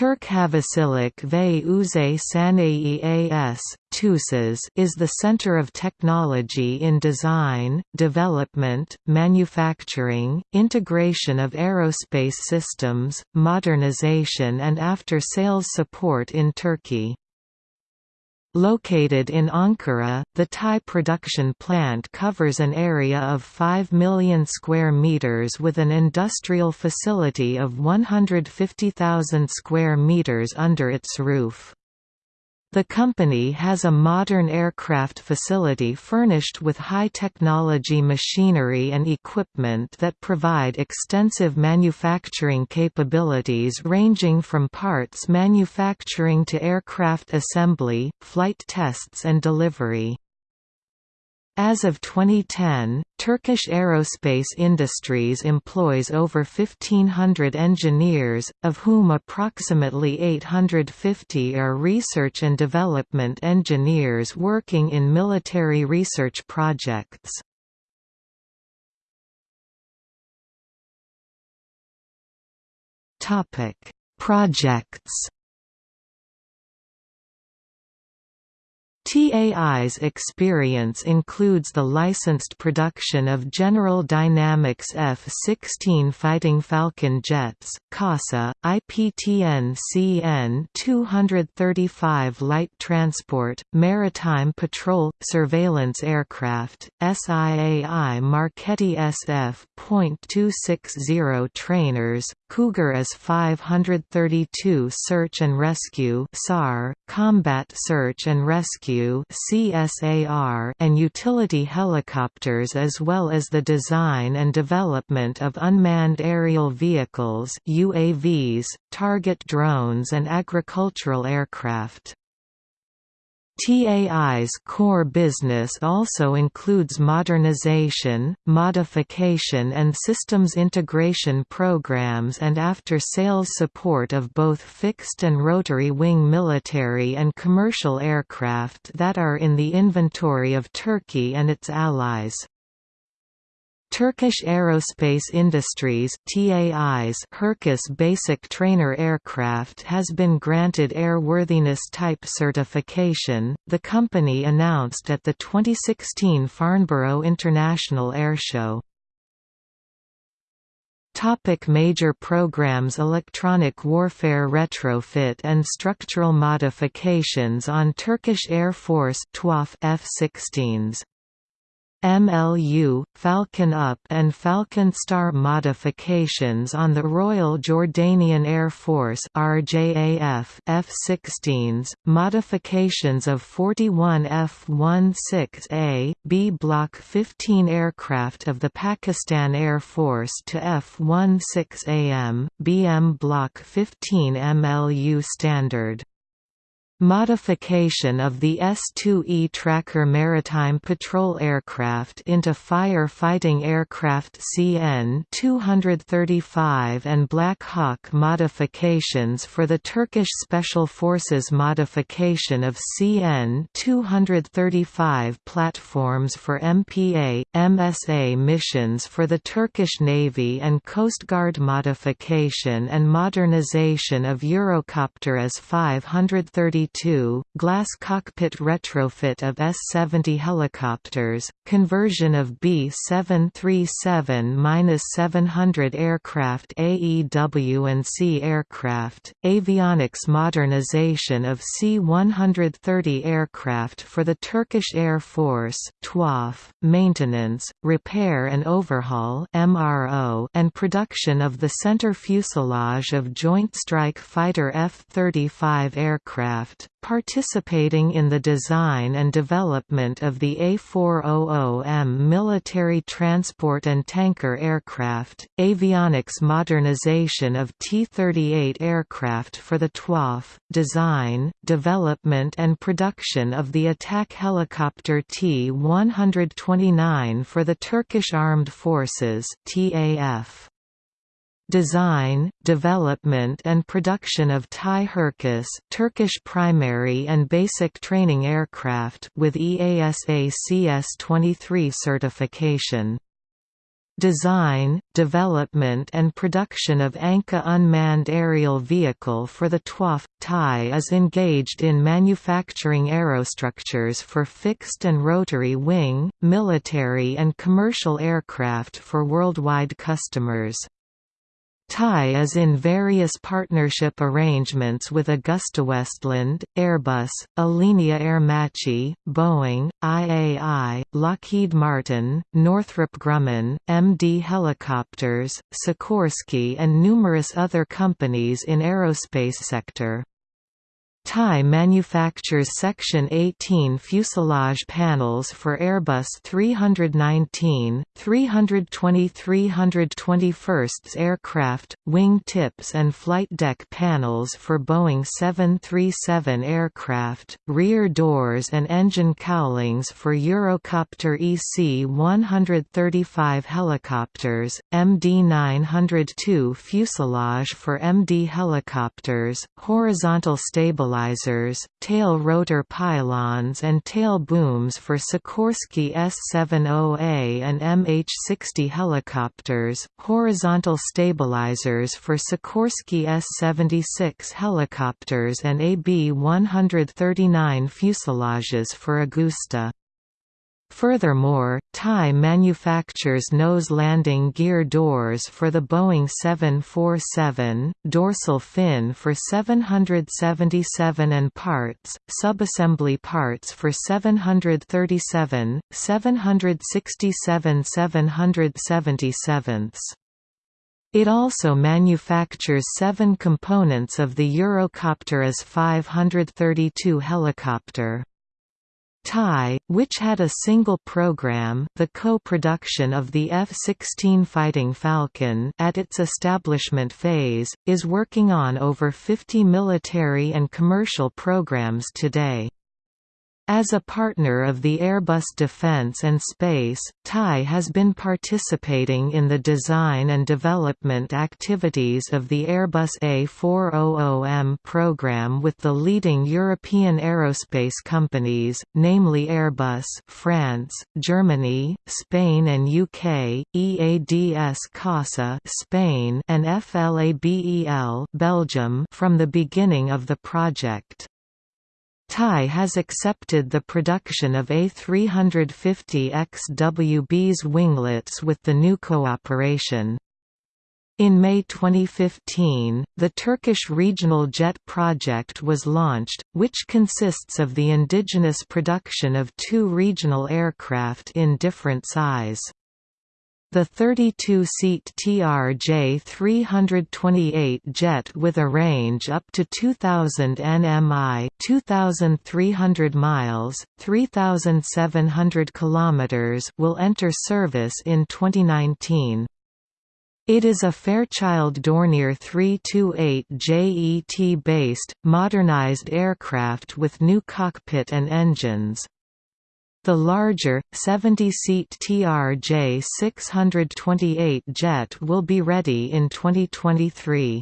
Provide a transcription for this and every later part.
Türk Havacılık ve Uzay Sanayi AS is the center of technology in design, development, manufacturing, integration of aerospace systems, modernization and after-sales support in Turkey. Located in Ankara, the TAI production plant covers an area of 5 million square meters with an industrial facility of 150,000 square meters under its roof. The company has a modern aircraft facility furnished with high-technology machinery and equipment that provide extensive manufacturing capabilities ranging from parts manufacturing to aircraft assembly, flight tests and delivery. As of 2010, Turkish aerospace industries employs over 1,500 engineers, of whom approximately 850 are research and development engineers working in military research projects. Projects TAI's experience includes the licensed production of General Dynamics F-16 Fighting Falcon jets, CASA, IPTN CN-235 light transport, maritime patrol, surveillance aircraft, SIAI Marchetti SF.260 trainers, Cougar S-532 search and rescue SAR, combat search and rescue CSAR and utility helicopters as well as the design and development of unmanned aerial vehicles UAVs, target drones and agricultural aircraft. TAI's core business also includes modernization, modification and systems integration programs and after-sales support of both fixed and rotary-wing military and commercial aircraft that are in the inventory of Turkey and its allies. Turkish Aerospace Industries TAI's Hürkuş Basic Trainer aircraft has been granted airworthiness type certification, the company announced at the 2016 Farnborough International Airshow. Topic major programs Electronic warfare retrofit and structural modifications on Turkish Air Force F-16s MLU, Falcon Up and Falcon Star modifications on the Royal Jordanian Air Force RJAF F-16s, modifications of 41 F-16A, B Block 15 aircraft of the Pakistan Air Force to F-16AM, BM Block 15 MLU standard Modification of the S-2E Tracker maritime patrol aircraft into fire-fighting aircraft CN-235 and Black Hawk modifications for the Turkish Special Forces modification of CN-235 platforms for MPA, MSA missions for the Turkish Navy and Coast Guard modification and modernization of Eurocopter AS-532 glass cockpit retrofit of S-70 helicopters, conversion of B-737-700 aircraft AEW and C aircraft, avionics modernization of C-130 aircraft for the Turkish Air Force TWAF, maintenance, repair and overhaul MRO, and production of the center fuselage of Joint Strike Fighter F-35 aircraft participating in the design and development of the A400M military transport and tanker aircraft, avionics modernization of T-38 aircraft for the TWAF, design, development and production of the attack helicopter T-129 for the Turkish Armed Forces TAF design, development and production of TAI Hürkuş Turkish primary and basic training aircraft with EASA CS-23 certification. design, development and production of Anka unmanned aerial vehicle for the TWAF. TAI is engaged in manufacturing aerostructures for fixed and rotary wing, military and commercial aircraft for worldwide customers. TAI is in various partnership arrangements with AgustaWestland, Airbus, Alenia Aermacchi, Boeing, IAI, Lockheed Martin, Northrop Grumman, MD Helicopters, Sikorsky and numerous other companies in aerospace sector. TAI manufactures Section 18 fuselage panels for Airbus 319, 320-321 aircraft, wing tips and flight deck panels for Boeing 737 aircraft, rear doors and engine cowlings for Eurocopter EC-135 helicopters, MD-902 fuselage for MD helicopters, horizontal stabilizers stabilizers, tail rotor pylons and tail booms for Sikorsky S-70A and MH-60 helicopters, horizontal stabilizers for Sikorsky S-76 helicopters and AB-139 fuselages for Agusta. Furthermore, TAI manufactures nose landing gear doors for the Boeing 747, dorsal fin for 777 and parts, subassembly parts for 737, 767 777 it also manufactures seven components of the Eurocopter AS-532 helicopter. TAI, which had a single program the co-production of the F-16 Fighting Falcon at its establishment phase, is working on over 50 military and commercial programs today. As a partner of the Airbus Defence and Space, TAI has been participating in the design and development activities of the Airbus A400M program with the leading European aerospace companies, namely Airbus France, Germany, Spain and UK, EADS CASA Spain and FLABEL Belgium from the beginning of the project. TAI has accepted the production of A350 XWB's winglets with the new cooperation. In May 2015, the Turkish Regional Jet Project was launched, which consists of the indigenous production of two regional aircraft in different size. The 32-seat TRJ-328 jet with a range up to 2,000 nmi 2,300 miles, 3,700 kilometers will enter service in 2019. It is a Fairchild Dornier 328 JET-based, modernized aircraft with new cockpit and engines. The larger, 70-seat TRJ-628 jet will be ready in 2023.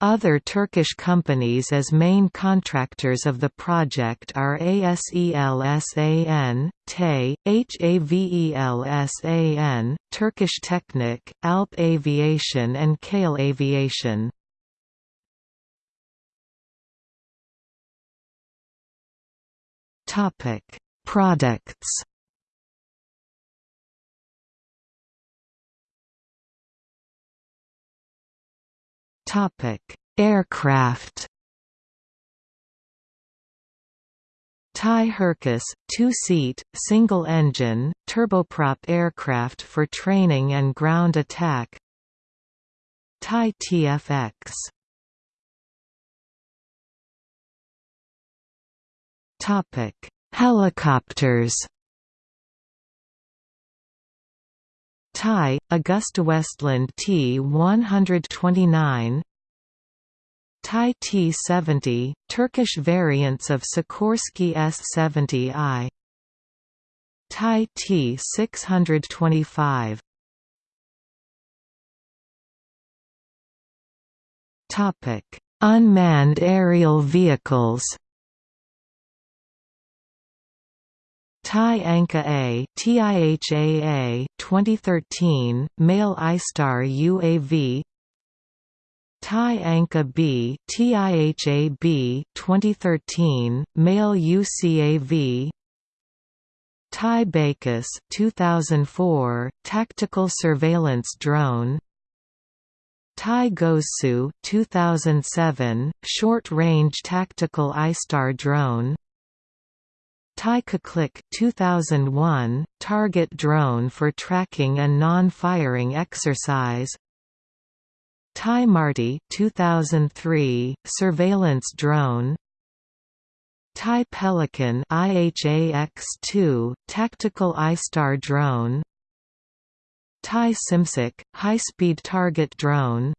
Other Turkish companies as main contractors of the project are ASELSAN, TE, HAVELSAN, Turkish Technic, Alp Aviation and Kale Aviation. Topic Products Topic: Aircraft. TAI Hürkuş, two-seat, single-engine, turboprop aircraft for training and ground attack. TAI TFX. Helicopters. TAI, Augusta Westland T-129 TAI T-70, Turkish variants of Sikorsky S-70I TAI T-625 Unmanned aerial vehicles TAI Anka A TIHAA 2013 male iStar UAV TAI Anka B TIHAB 2013 male UCAV TAI Baykuş 2004 tactical surveillance drone. TAI Gözcü 2007 short-range tactical iStar drone TAI Keklik 2001 target drone for tracking and non-firing exercise. TAI Marti 2003 surveillance drone. TAI Pelikan IHAX-2 tactical iStar drone. TAI Şimşek high-speed target drone.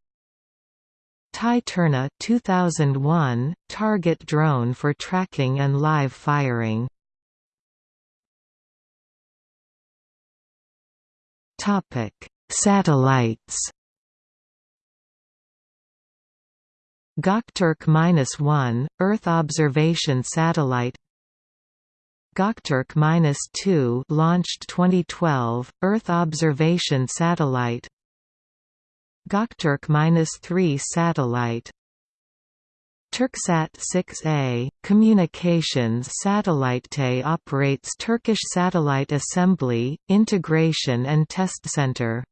TAI Turna 2001 target drone for tracking and live firing Topic: Satellites. Gokturk-1, Earth observation satellite. Gokturk-2, launched 2012, Earth observation satellite. Gokturk-3 satellite. Turksat 6A, communications satellite operates Turkish Satellite Assembly, Integration and Test Center.